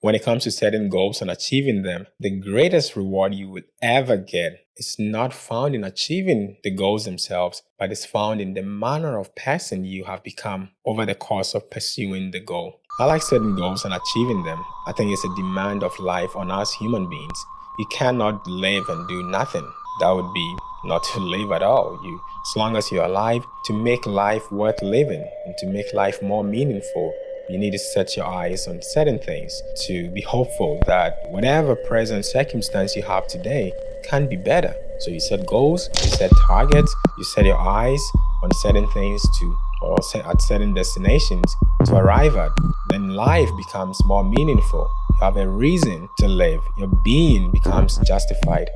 When it comes to setting goals and achieving them, the greatest reward you will ever get is not found in achieving the goals themselves, but is found in the manner of person you have become over the course of pursuing the goal. I like setting goals and achieving them. I think it's a demand of life on us human beings. You cannot live and do nothing. That would be not to live at all. You, as long as you're alive, to make life worth living and to make life more meaningful, you need to set your eyes on certain things to be hopeful that whatever present circumstance you have today can be better. So you set goals, you set targets, you set your eyes on certain things to or at certain destinations to arrive at. Then life becomes more meaningful. You have a reason to live. Your being becomes justified.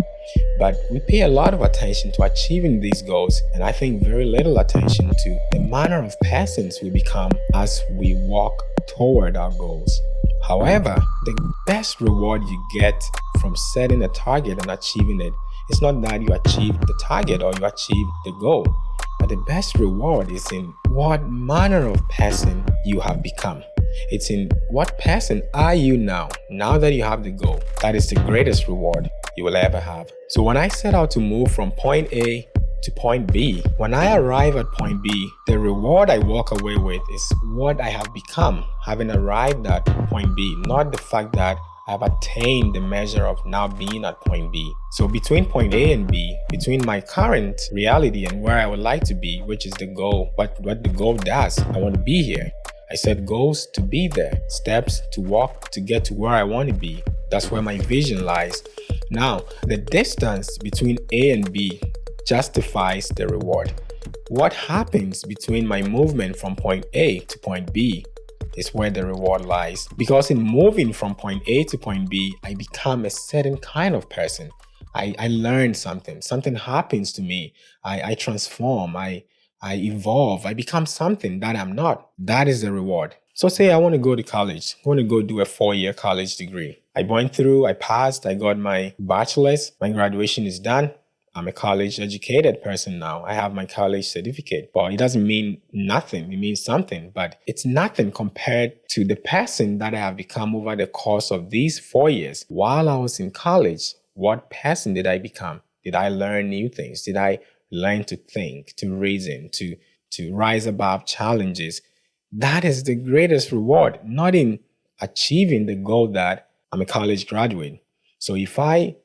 But we pay a lot of attention to achieving these goals and I think very little attention to the manner of persons we become as we walk toward our goals. However, the best reward you get from setting a target and achieving it is not that you achieve the target or you achieve the goal, but the best reward is in what manner of person you have become. It's in what person are you now, now that you have the goal. That is the greatest reward you will ever have. So when I set out to move from point A to point B, when I arrive at point B, the reward I walk away with is what I have become having arrived at point B, not the fact that I've attained the measure of now being at point B. So between point A and B, between my current reality and where I would like to be, which is the goal, what, what the goal does, I want to be here. I set goals to be there, steps to walk to get to where I want to be. That's where my vision lies. Now, the distance between A and B justifies the reward. What happens between my movement from point A to point B is where the reward lies. Because in moving from point A to point B, I become a certain kind of person. I, I learn something, something happens to me. I, I transform, I, I evolve, I become something that I'm not. That is the reward. So say I want to go to college, I want to go do a four-year college degree. I went through, I passed, I got my bachelor's, my graduation is done. I'm a college educated person now. I have my college certificate, but it doesn't mean nothing. It means something, but it's nothing compared to the person that I have become over the course of these four years. While I was in college, what person did I become? Did I learn new things? Did I learn to think, to reason, to, to rise above challenges. That is the greatest reward, not in achieving the goal that I'm a college graduate. So if I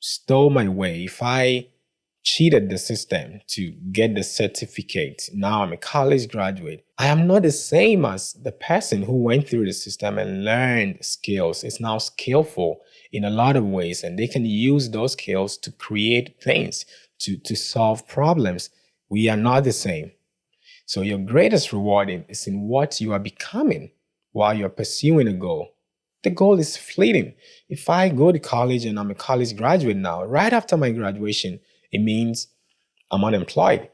stole my way, if I cheated the system to get the certificate, now I'm a college graduate, I am not the same as the person who went through the system and learned skills, It's now skillful in a lot of ways, and they can use those skills to create things, to, to solve problems. We are not the same. So your greatest reward is in what you are becoming while you're pursuing a goal. The goal is fleeting. If I go to college and I'm a college graduate now, right after my graduation, it means I'm unemployed.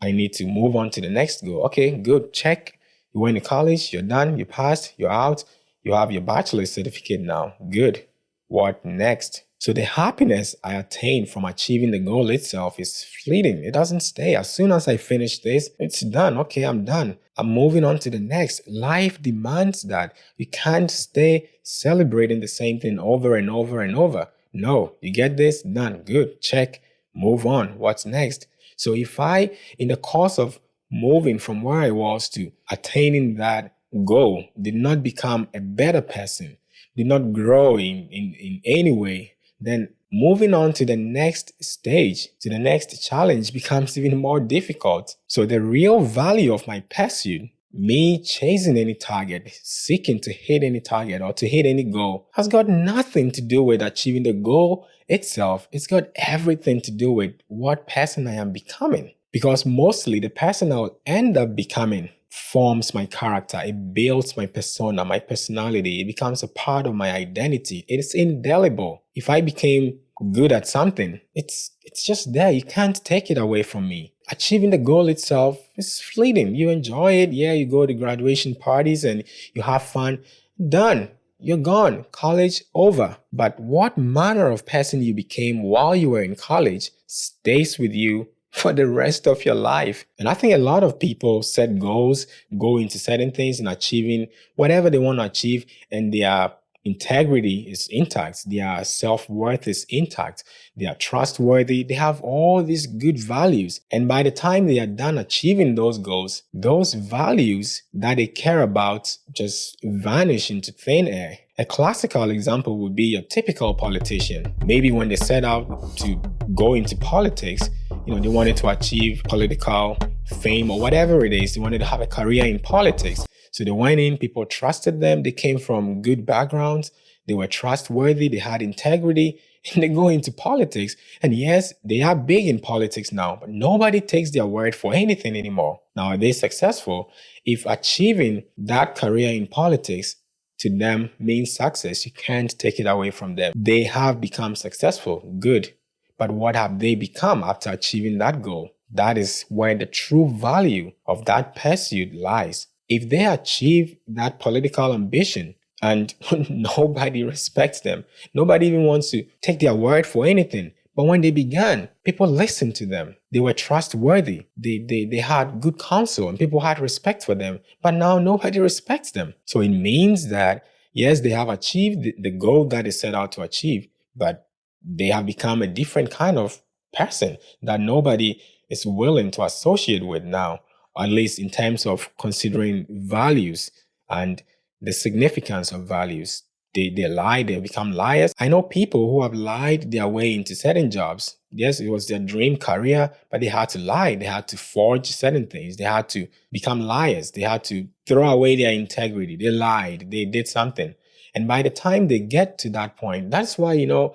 I need to move on to the next goal. Okay, good, check. You went to college, you're done, you passed, you're out, you have your bachelor's certificate now. Good. What next? So the happiness I attain from achieving the goal itself is fleeting. It doesn't stay. As soon as I finish this, it's done. Okay, I'm done. I'm moving on to the next. Life demands that. You can't stay celebrating the same thing over and over and over. No, you get this? Done. Good. Check. Move on. What's next? So if I, in the course of moving from where I was to attaining that goal, did not become a better person, did not grow in, in, in any way, then moving on to the next stage, to the next challenge becomes even more difficult. So the real value of my pursuit, me chasing any target, seeking to hit any target or to hit any goal has got nothing to do with achieving the goal itself. It's got everything to do with what person I am becoming. Because mostly the person I will end up becoming forms my character. It builds my persona, my personality. It becomes a part of my identity. It's indelible. If I became good at something, it's it's just there. You can't take it away from me. Achieving the goal itself is fleeting. You enjoy it. Yeah, you go to graduation parties and you have fun. Done. You're gone. College over. But what manner of person you became while you were in college stays with you for the rest of your life. And I think a lot of people set goals, go into certain things and achieving whatever they want to achieve, and they are integrity is intact, their self-worth is intact, they are trustworthy, they have all these good values. And by the time they are done achieving those goals, those values that they care about just vanish into thin air. A classical example would be your typical politician. Maybe when they set out to go into politics, you know, they wanted to achieve political fame or whatever it is. They wanted to have a career in politics. So they went in, people trusted them. They came from good backgrounds. They were trustworthy. They had integrity and they go into politics. And yes, they are big in politics now, but nobody takes their word for anything anymore. Now, are they successful? If achieving that career in politics to them means success, you can't take it away from them. They have become successful. Good. But what have they become after achieving that goal? That is where the true value of that pursuit lies if they achieve that political ambition and nobody respects them, nobody even wants to take their word for anything. But when they began, people listened to them. They were trustworthy. They, they, they had good counsel and people had respect for them. But now nobody respects them. So it means that, yes, they have achieved the, goal that they set out to achieve, but they have become a different kind of person that nobody is willing to associate with now at least in terms of considering values and the significance of values. They, they lie, they become liars. I know people who have lied their way into certain jobs. Yes, it was their dream career, but they had to lie. They had to forge certain things. They had to become liars. They had to throw away their integrity. They lied. They did something. And by the time they get to that point, that's why, you know,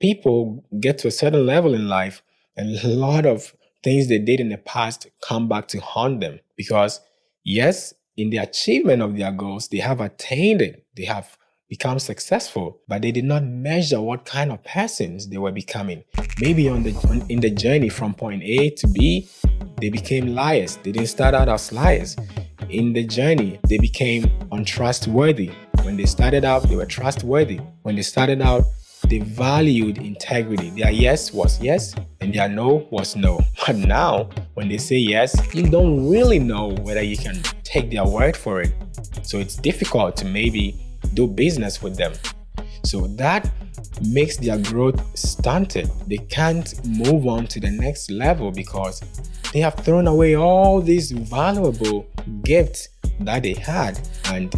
people get to a certain level in life and a lot of things they did in the past come back to haunt them because yes, in the achievement of their goals, they have attained it. They have become successful, but they did not measure what kind of persons they were becoming. Maybe on the in the journey from point A to B, they became liars. They didn't start out as liars. In the journey, they became untrustworthy. When they started out, they were trustworthy. When they started out, they valued integrity. Their yes was yes and their no was no. But now, when they say yes, you don't really know whether you can take their word for it. So it's difficult to maybe do business with them. So that makes their growth stunted. They can't move on to the next level because they have thrown away all these valuable gifts that they had and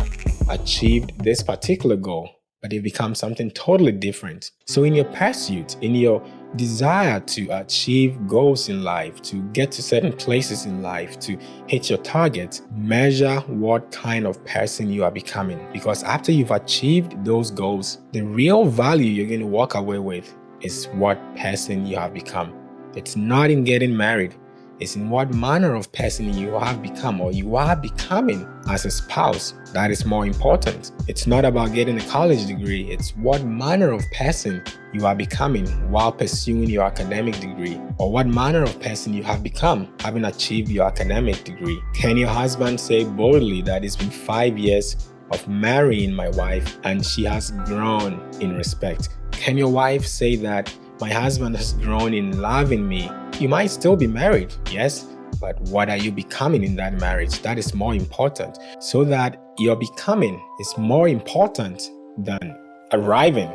achieved this particular goal but they become something totally different. So in your pursuit, in your desire to achieve goals in life, to get to certain places in life, to hit your target, measure what kind of person you are becoming. Because after you've achieved those goals, the real value you're going to walk away with is what person you have become. It's not in getting married is in what manner of person you have become or you are becoming as a spouse. That is more important. It's not about getting a college degree, it's what manner of person you are becoming while pursuing your academic degree or what manner of person you have become having achieved your academic degree. Can your husband say boldly that it's been five years of marrying my wife and she has grown in respect? Can your wife say that my husband has grown in loving me you might still be married, yes, but what are you becoming in that marriage? That is more important. So that your becoming is more important than arriving.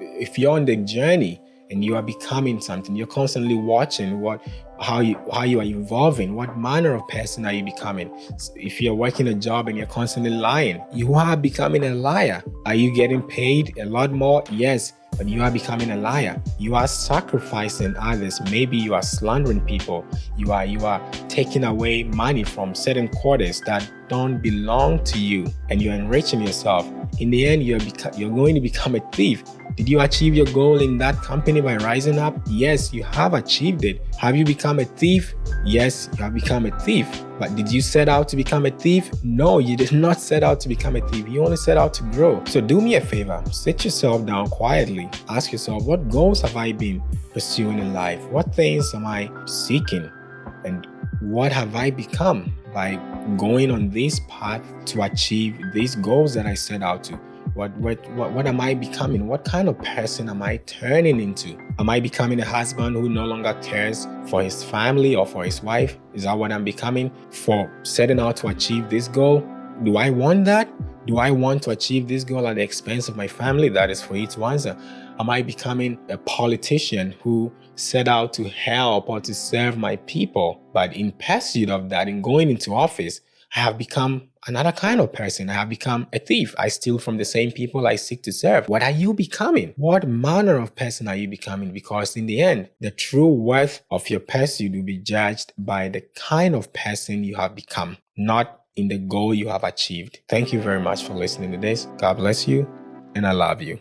If you're on the journey and you are becoming something, you're constantly watching what how you how you are evolving, what manner of person are you becoming? If you're working a job and you're constantly lying, you are becoming a liar. Are you getting paid a lot more? Yes but you are becoming a liar. You are sacrificing others. Maybe you are slandering people. You are you are taking away money from certain quarters that don't belong to you and you're enriching yourself. In the end, you're, you're going to become a thief did you achieve your goal in that company by rising up? Yes, you have achieved it. Have you become a thief? Yes, you have become a thief. But did you set out to become a thief? No, you did not set out to become a thief. You only set out to grow. So do me a favor, sit yourself down quietly. Ask yourself, what goals have I been pursuing in life? What things am I seeking? And what have I become by going on this path to achieve these goals that I set out to? What, what, what, what am I becoming? What kind of person am I turning into? Am I becoming a husband who no longer cares for his family or for his wife? Is that what I'm becoming for setting out to achieve this goal? Do I want that? Do I want to achieve this goal at the expense of my family? That is for you to answer. Am I becoming a politician who set out to help or to serve my people? But in pursuit of that, in going into office, I have become another kind of person. I have become a thief. I steal from the same people I seek to serve. What are you becoming? What manner of person are you becoming? Because in the end, the true worth of your pursuit will be judged by the kind of person you have become, not in the goal you have achieved. Thank you very much for listening to this. God bless you, and I love you.